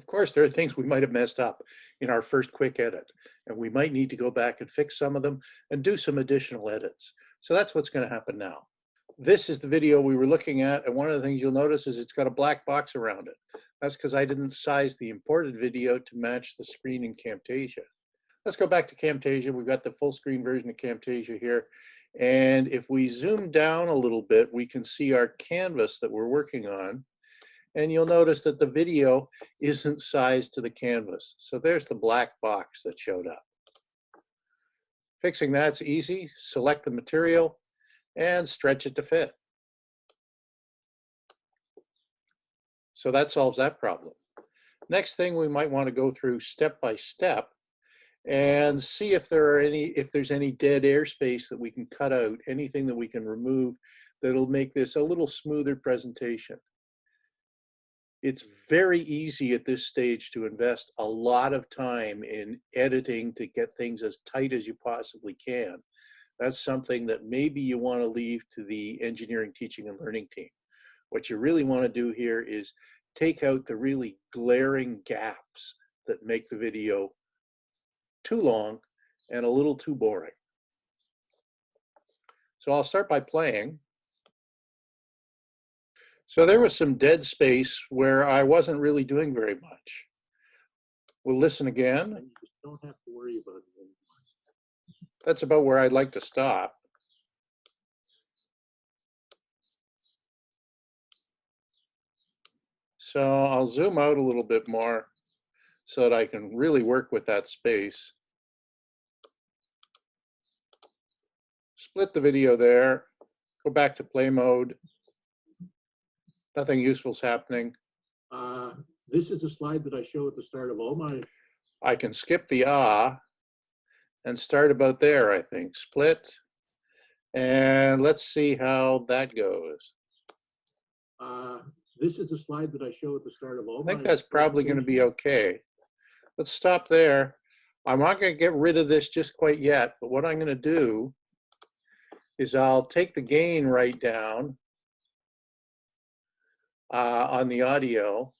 Of course, there are things we might have messed up in our first quick edit, and we might need to go back and fix some of them and do some additional edits. So that's what's going to happen now. This is the video we were looking at, and one of the things you'll notice is it's got a black box around it. That's because I didn't size the imported video to match the screen in Camtasia. Let's go back to Camtasia. We've got the full screen version of Camtasia here. And if we zoom down a little bit, we can see our canvas that we're working on. And you'll notice that the video isn't sized to the canvas. So there's the black box that showed up. Fixing that's easy. Select the material and stretch it to fit. So that solves that problem. Next thing we might want to go through step by step and see if there are any if there's any dead airspace that we can cut out anything that we can remove that'll make this a little smoother presentation it's very easy at this stage to invest a lot of time in editing to get things as tight as you possibly can that's something that maybe you want to leave to the engineering teaching and learning team what you really want to do here is take out the really glaring gaps that make the video too long and a little too boring. So I'll start by playing. So there was some dead space where I wasn't really doing very much. We'll listen again. You don't have to worry about it anymore. That's about where I'd like to stop. So I'll zoom out a little bit more so that I can really work with that space. Split the video there, go back to play mode. Nothing useful is happening. Uh, This is a slide that I show at the start of all my, I can skip the ah and start about there, I think. Split. And let's see how that goes. uh, this is a slide that I show at the start of all I think that's probably going to be okay. Let's stop there. I'm not going to get rid of this just quite yet, but what I'm going to do is I'll take the gain right down uh, on the audio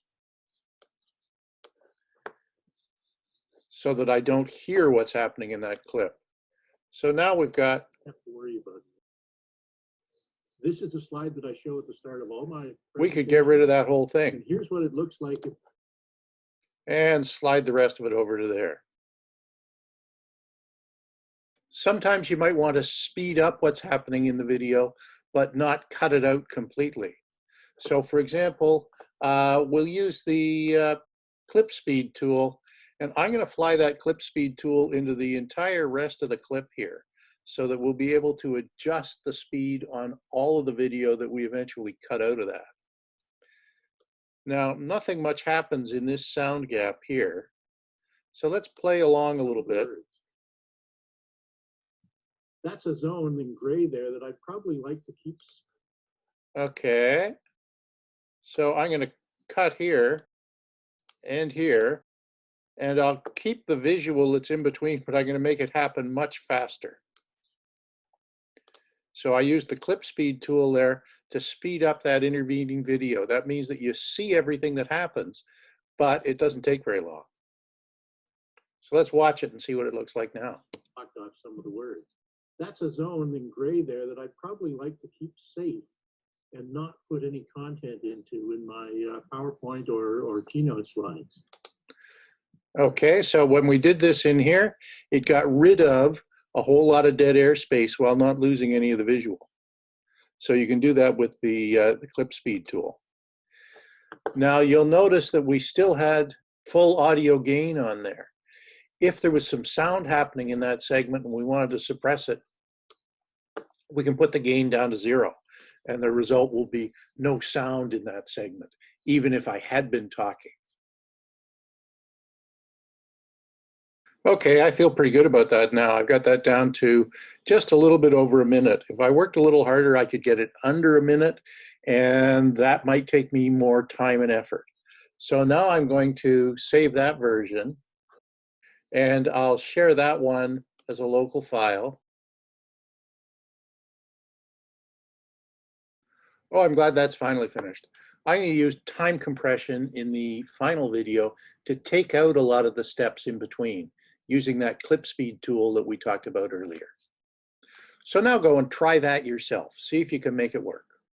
so that I don't hear what's happening in that clip. So now we've got, have to worry about. This is a slide that I show at the start of all my. we could get rid of that whole And thing here's what it looks like. and slide the rest of it over to there. Sometimes you might want to speed up what's happening in the video, but not cut it out completely. So for example, uh, we'll use the uh, clip speed tool, and I'm going to fly that clip speed tool into the entire rest of the clip here so that we'll be able to adjust the speed on all of the video that we eventually cut out of that. Now, nothing much happens in this sound gap here. So let's play along a little bit. That's a zone in gray there that I'd probably like to keep. Okay. So I'm going to cut here and here, and I'll keep the visual that's in between, but I'm going to make it happen much faster. So I use the clip speed tool there to speed up that intervening video. That means that you see everything that happens, but it doesn't take very long. So let's watch it and see what it looks like now. knocked off some of the words. That's a zone in gray there that I'd probably like to keep safe and not put any content into in my uh, PowerPoint or, or Keynote slides. Okay, so when we did this in here, it got rid of a whole lot of dead air space while not losing any of the visual. So you can do that with the, uh, the clip speed tool. Now you'll notice that we still had full audio gain on there. If there was some sound happening in that segment and we wanted to suppress it, we can put the gain down to zero and the result will be no sound in that segment, even if I had been talking. Okay, I feel pretty good about that now. I've got that down to just a little bit over a minute. If I worked a little harder, I could get it under a minute, and that might take me more time and effort. So now I'm going to save that version, and I'll share that one as a local file. Oh, I'm glad that's finally finished. I'm going to use time compression in the final video to take out a lot of the steps in between using that clip speed tool that we talked about earlier. So now go and try that yourself. See if you can make it work.